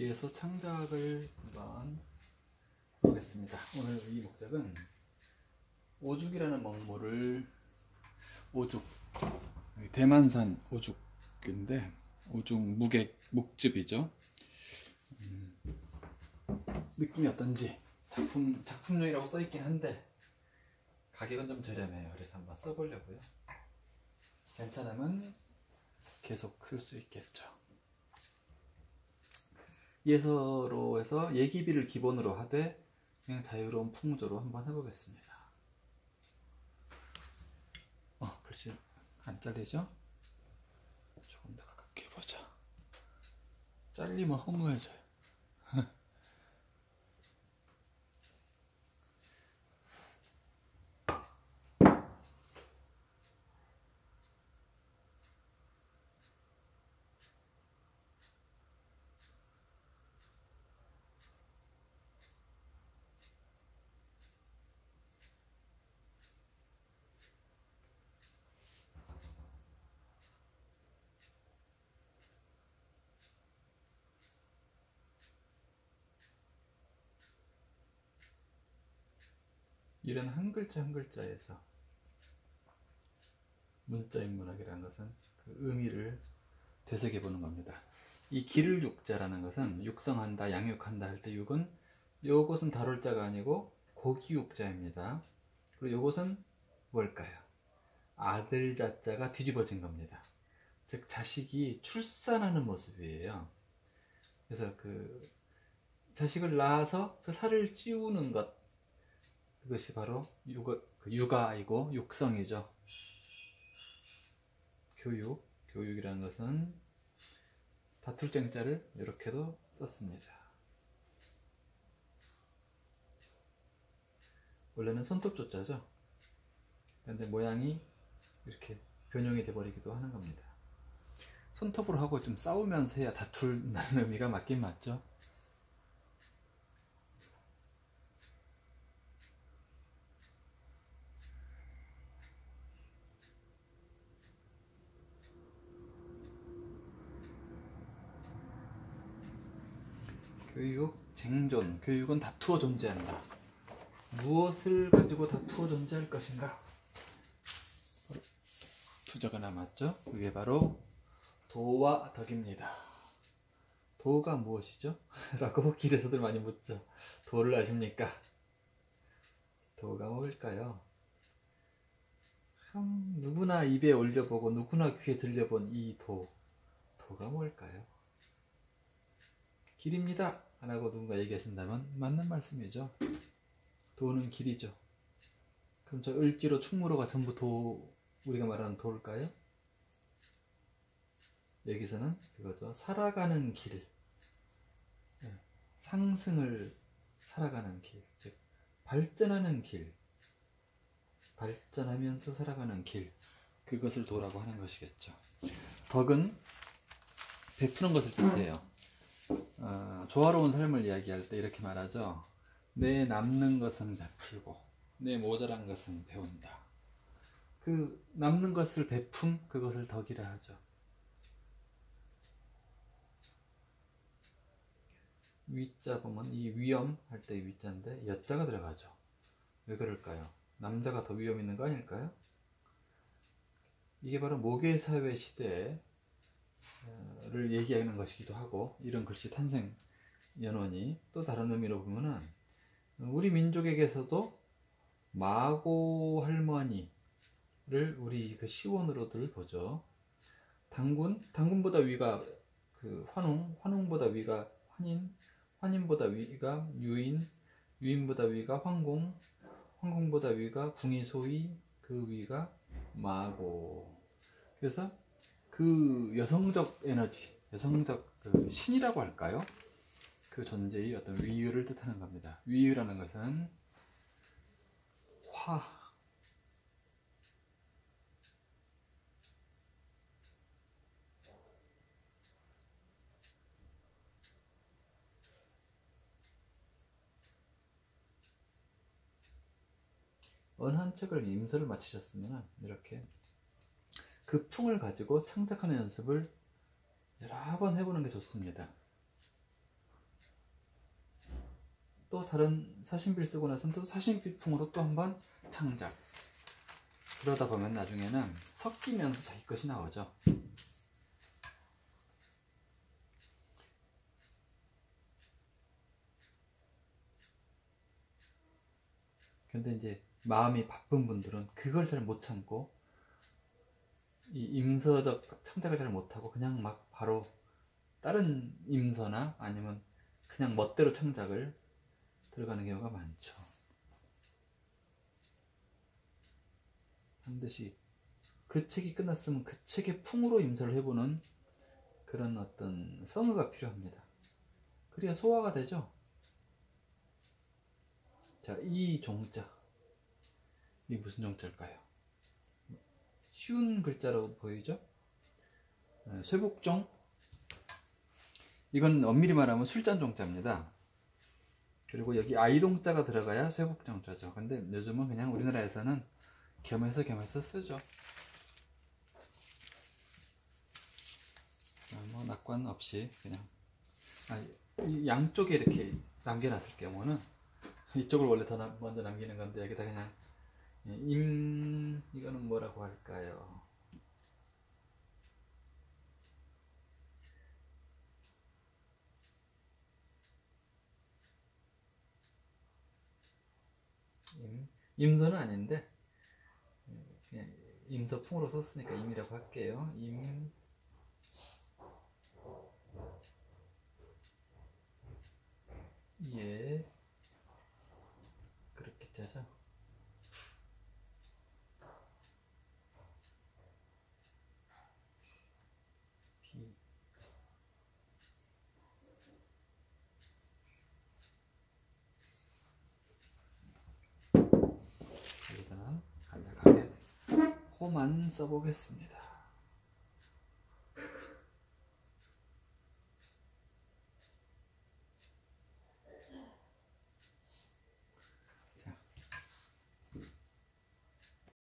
이어서 창작을 한번 보겠습니다. 오늘 이 목작은 오죽이라는 먹물을 오죽 대만산 오죽인데 오죽 무객 묵즙이죠. 음, 느낌이 어떤지 작품 작품용이라고 써 있긴 한데 가격은 좀 저렴해요. 그래서 한번 써보려고요. 괜찮으면 계속 쓸 수 있겠죠. 예서로 해서 예기비를 기본으로 하되 그냥 자유로운 풍조로 한번 해보겠습니다. 어, 글씨 안 잘리죠? 조금 더 가깝게 해보자. 잘리면 허무해져요. 이런 한 글자 한 글자에서 문자 인문학이라는 것은 그 의미를 되새겨 보는 겁니다. 이 기를 육자라는 것은 육성한다, 양육한다 할 때 육은 요것은 다룰 자가 아니고 고기 육자입니다. 그리고 요것은 뭘까요? 아들 자자가 뒤집어진 겁니다. 즉 자식이 출산하는 모습이에요. 그래서 그 자식을 낳아서 그 살을 찌우는 것 그것이 바로 육아, 그 육아 이고 육성이죠. 교육, 교육이라는 것은 다툴 쟁자를 이렇게도 썼습니다. 원래는 손톱 조자죠. 근데 모양이 이렇게 변형이 돼버리기도 하는 겁니다. 손톱으로 하고 좀 싸우면서 해야 다툴다는 의미가 맞긴 맞죠. 교육, 쟁존. 교육은 다투어 존재한다. 무엇을 가지고 다투어 존재할 것인가? 투자가 남았죠? 그게 바로 도와 덕입니다. 도가 무엇이죠? 라고 길에서들 많이 묻죠. 도를 아십니까? 도가 뭘까요? 참 누구나 입에 올려보고 누구나 귀에 들려본 이 도. 도가 뭘까요? 길입니다. 라고 누군가 얘기하신다면 맞는 말씀이죠. 도는 길이죠. 그럼 저 을지로 충무로가 전부 도 우리가 말하는 도일까요? 여기서는 그거죠. 살아가는 길. 예, 상승을 살아가는 길. 즉, 발전하는 길. 발전하면서 살아가는 길. 그것을 도라고 하는 것이겠죠. 덕은 베푸는 것을 뜻해요. 어, 조화로운 삶을 이야기할 때 이렇게 말하죠. 내 남는 것은 베풀고 내 모자란 것은 배운다. 그 남는 것을 베품 그것을 덕이라 하죠. 위자 보면 이 위험 할 때 위자인데 여자가 들어가죠. 왜 그럴까요? 남자가 더 위험 있는 거 아닐까요? 이게 바로 모계 사회 시대에 를 얘기하는 것이기도 하고 이런 글씨 탄생 연원이 또 다른 의미로 보면은 우리 민족에게서도 마고 할머니를 우리 그 시원으로들 보죠. 당군 당군보다 위가 그 환웅 환웅보다 위가 환인 환인보다 위가 유인 유인보다 위가 황공 황공보다 위가 궁이소위 그 위가 마고 그래서 그 여성적 에너지, 여성적 그 신이라고 할까요? 그 존재의 어떤 위유를 뜻하는 겁니다. 위유라는 것은 화, 어느 한 책을 임서를 마치셨으면 이렇게 그 풍을 가지고 창작하는 연습을 여러 번 해보는 게 좋습니다. 또 다른 사신비를 쓰고 나서는 또 사신비풍으로 또 한번 창작. 그러다 보면 나중에는 섞이면서 자기 것이 나오죠. 근데 이제 마음이 바쁜 분들은 그걸 잘 못 참고 이 임서적 창작을 잘 못하고 그냥 막 바로 다른 임서나 아니면 그냥 멋대로 창작을 들어가는 경우가 많죠. 반드시 그 책이 끝났으면 그 책의 풍으로 임서를 해보는 그런 어떤 성의가 필요합니다. 그래야 소화가 되죠. 자, 이 종자. 이 무슨 종자일까요? 쉬운 글자로 보이죠? 네, 쇠복종. 이건 엄밀히 말하면 술잔 종자입니다. 그리고 여기 아이동자가 들어가야 쇠복종자죠. 근데 요즘은 그냥 우리나라에서는 겸해서 겸해서 쓰죠. 아, 뭐 낙관 없이 그냥 아, 이 양쪽에 이렇게 남겨놨을 경우는 이쪽을 원래 더 남- 먼저 남기는 건데 여기다 그냥 임 이거는 뭐라고 할까요? 임 임서는 아닌데 그냥 임서풍으로 썼으니까 임이라고 할게요. 임 예. 그렇게 짜죠. 비. 여기다는 간략하게 호만 써보겠습니다.